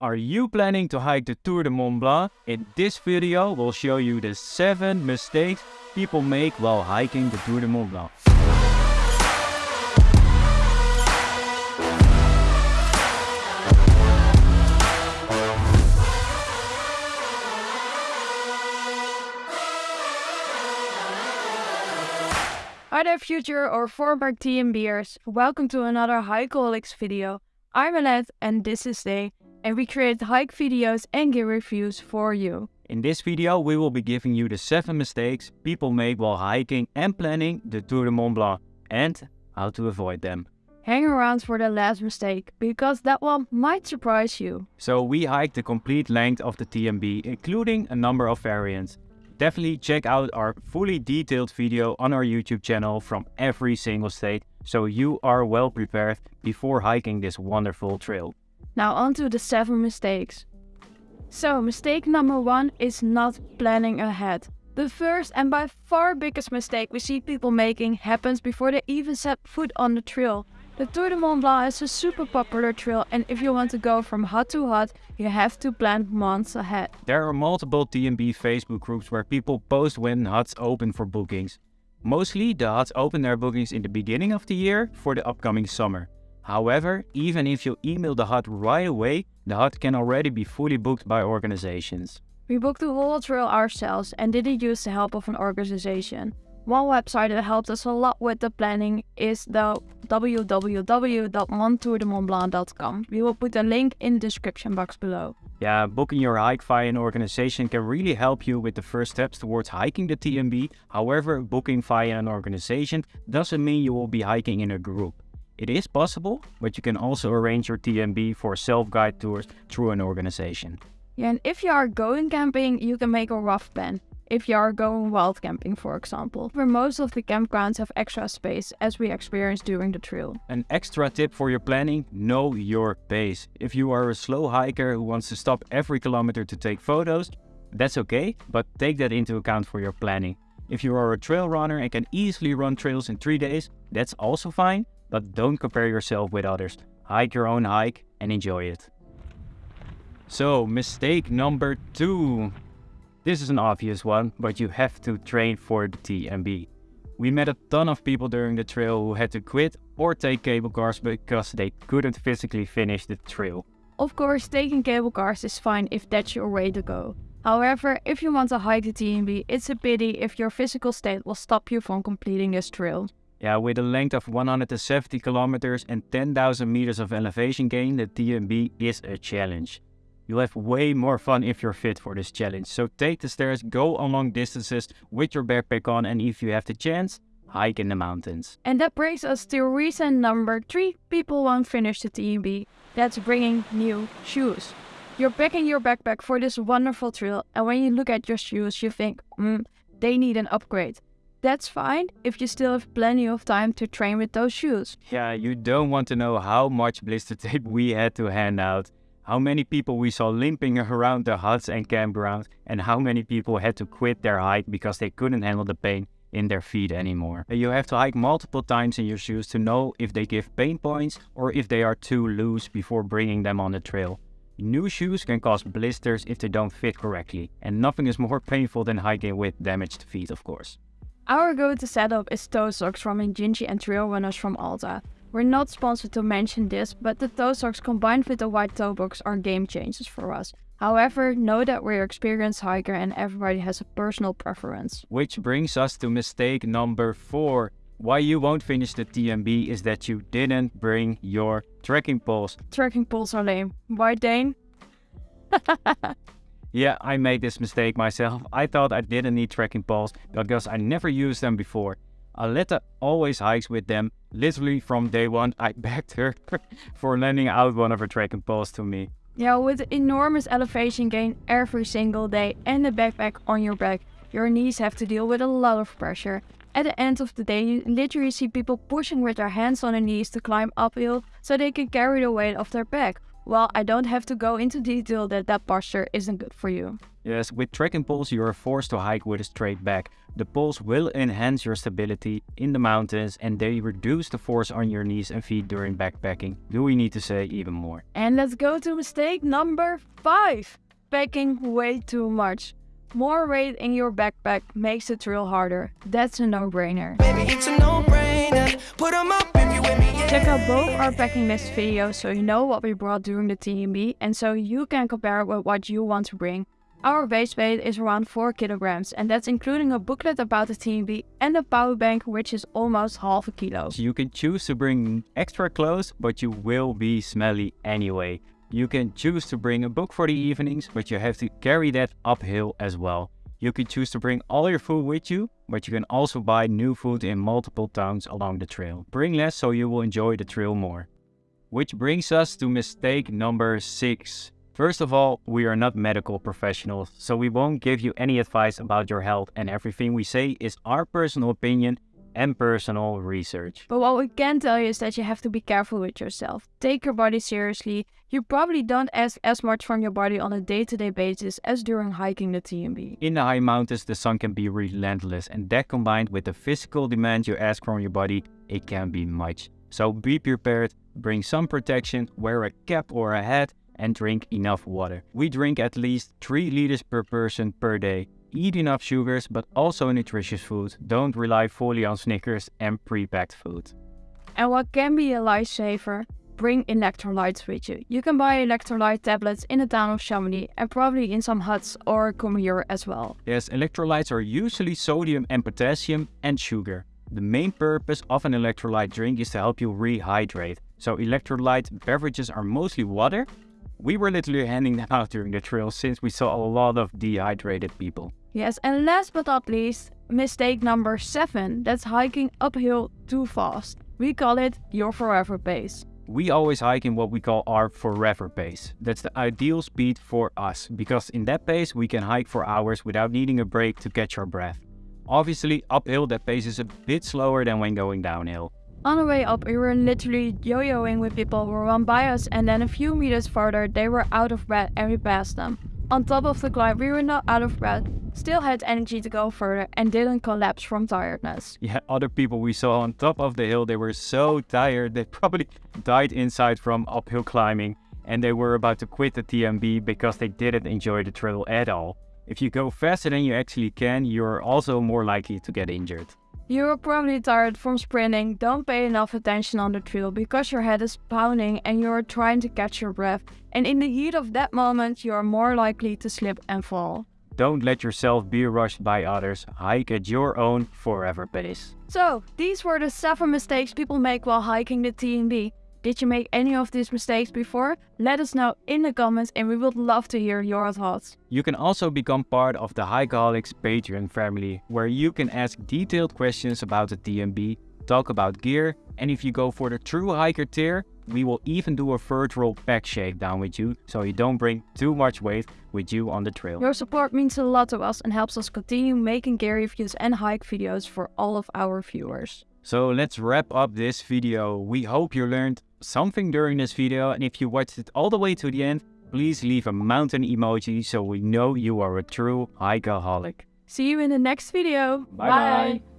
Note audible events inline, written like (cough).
Are you planning to hike the Tour de Mont Blanc? In this video, we'll show you the 7 mistakes people make while hiking the Tour de Mont Blanc. Hi there future or former TMBers, welcome to another Hikeaholics video. I'm Aletta and this is Daan and we create hike videos and gear reviews for you. In this video, we will be giving you the 7 mistakes people make while hiking and planning the Tour de Mont Blanc and how to avoid them. Hang around for the last mistake, because that one might surprise you. So we hiked the complete length of the TMB, including a number of variants. Definitely check out our fully detailed video on our YouTube channel from every single state, so you are well prepared before hiking this wonderful trail. Now on to the 7 mistakes. So mistake number 1 is not planning ahead. The first and by far biggest mistake we see people making happens before they even set foot on the trail. The Tour de Mont Blanc is a super popular trail and if you want to go from hut to hut, you have to plan months ahead. There are multiple TMB Facebook groups where people post when huts open for bookings. Mostly the huts open their bookings in the beginning of the year for the upcoming summer. However, even if you email the hut right away, the hut can already be fully booked by organizations. We booked the whole trail ourselves and didn't use the help of an organization. One website that helped us a lot with the planning is the www.montourdemontblanc.com. We will put a link in the description box below. Yeah, booking your hike via an organization can really help you with the first steps towards hiking the TMB. However, booking via an organization doesn't mean you will be hiking in a group. It is possible, but you can also arrange your TMB for self-guide tours through an organization. Yeah, and if you are going camping, you can make a rough plan. If you are going wild camping, for example, where most of the campgrounds have extra space, as we experienced during the trail. An extra tip for your planning, know your pace. If you are a slow hiker who wants to stop every kilometer to take photos, that's okay, but take that into account for your planning. If you are a trail runner and can easily run trails in 3 days, that's also fine, but don't compare yourself with others. Hike your own hike and enjoy it. So, mistake number two. This is an obvious one, but you have to train for the TMB. We met a ton of people during the trail who had to quit or take cable cars because they couldn't physically finish the trail. Of course, taking cable cars is fine if that's your way to go. However, if you want to hike the TMB, it's a pity if your physical state will stop you from completing this trail. Yeah, with a length of 170 kilometers and 10,000 meters of elevation gain, the TMB is a challenge. You'll have way more fun if you're fit for this challenge. So take the stairs, go on long distances with your backpack on, and if you have the chance, hike in the mountains. And that brings us to reason number three people won't finish the TMB. That's bringing new shoes. You're packing your backpack for this wonderful trail, and when you look at your shoes, you think, hmm, they need an upgrade. That's fine if you still have plenty of time to train with those shoes. Yeah, you don't want to know how much blister tape we had to hand out, how many people we saw limping around the huts and campgrounds, and how many people had to quit their hike because they couldn't handle the pain in their feet anymore. You have to hike multiple times in your shoes to know if they give pain points or if they are too loose before bringing them on the trail. New shoes can cause blisters if they don't fit correctly, and nothing is more painful than hiking with damaged feet of course. Our go-to setup is toe socks from Injinji and trail runners from Altra. We're not sponsored to mention this, but the toe socks combined with the white toe box are game changers for us. However, know that we're experienced hiker and everybody has a personal preference. Which brings us to mistake number 4. Why you won't finish the TMB is that you didn't bring your trekking poles. Trekking poles are lame. Why Daan? (laughs) Yeah, I made this mistake myself. I thought I didn't need trekking poles because I never used them before. Aletta always hikes with them. Literally from day one, I (laughs) begged her (laughs) for lending out one of her trekking poles to me. Yeah, with enormous elevation gain every single day and a backpack on your back, your knees have to deal with a lot of pressure. At the end of the day, you literally see people pushing with their hands on their knees to climb uphill so they can carry the weight of their back. Well, I don't have to go into detail that that posture isn't good for you. Yes, with trekking poles you are forced to hike with a straight back. The poles will enhance your stability in the mountains and they reduce the force on your knees and feet during backpacking. Do we need to say even more? And let's go to mistake number 5. Packing way too much. More weight in your backpack makes the trail harder. That's a no-brainer. Check out both our packing list videos so you know what we brought during the TMB and so you can compare with what you want to bring. Our base weight is around 4 kilograms and that's including a booklet about the TMB and a power bank which is almost half a kilo. So you can choose to bring extra clothes but you will be smelly anyway. You can choose to bring a book for the evenings, but you have to carry that uphill as well. You can choose to bring all your food with you, but you can also buy new food in multiple towns along the trail. Bring less so you will enjoy the trail more. Which brings us to mistake number 6. First of all, we are not medical professionals, so we won't give you any advice about your health and everything we say is our personal opinion and personal research. But what we can tell you is that you have to be careful with yourself. Take your body seriously. You probably don't ask as much from your body on a day-to-day basis as during hiking the TMB. In the high mountains, the sun can be relentless and that combined with the physical demand you ask from your body, it can be much. So be prepared, bring some protection, wear a cap or a hat and drink enough water. We drink at least 3 liters per person per day. Eat enough sugars, but also nutritious food. Don't rely fully on Snickers and pre-packed food. And what can be a lifesaver? Bring electrolytes with you. You can buy electrolyte tablets in the town of Chamonix and probably in some huts or Cambuur as well. Yes, electrolytes are usually sodium and potassium and sugar. The main purpose of an electrolyte drink is to help you rehydrate. So electrolyte beverages are mostly water. We were literally handing them out during the trail since we saw a lot of dehydrated people. Yes, and last but not least, mistake number 7, that's hiking uphill too fast. We call it your forever pace. We always hike in what we call our forever pace. That's the ideal speed for us, because in that pace we can hike for hours without needing a break to catch our breath. Obviously, uphill that pace is a bit slower than when going downhill. On the way up, we were literally yo-yoing with people who ran by us and then a few meters further they were out of breath and we passed them. On top of the climb, we were not out of breath, still had energy to go further and didn't collapse from tiredness. Yeah, other people we saw on top of the hill, they were so tired they probably died inside from uphill climbing and they were about to quit the TMB because they didn't enjoy the trail at all. If you go faster than you actually can, you're also more likely to get injured. You're probably tired from sprinting, don't pay enough attention on the trail because your head is pounding and you're trying to catch your breath and in the heat of that moment you are more likely to slip and fall. Don't let yourself be rushed by others, hike at your own forever pace. So, these were the 7 mistakes people make while hiking the TMB. Did you make any of these mistakes before? Let us know in the comments and we would love to hear your thoughts. You can also become part of the Hikeaholics Patreon family, where you can ask detailed questions about the TMB, talk about gear, and if you go for the True Hiker tier, we will even do a virtual pack shakedown with you, so you don't bring too much weight with you on the trail. Your support means a lot to us and helps us continue making gear reviews and hike videos for all of our viewers. So let's wrap up this video. We hope you learned something during this video and if you watched it all the way to the end, please leave a mountain emoji so we know you are a true hikeaholic. See you in the next video. Bye bye. bye.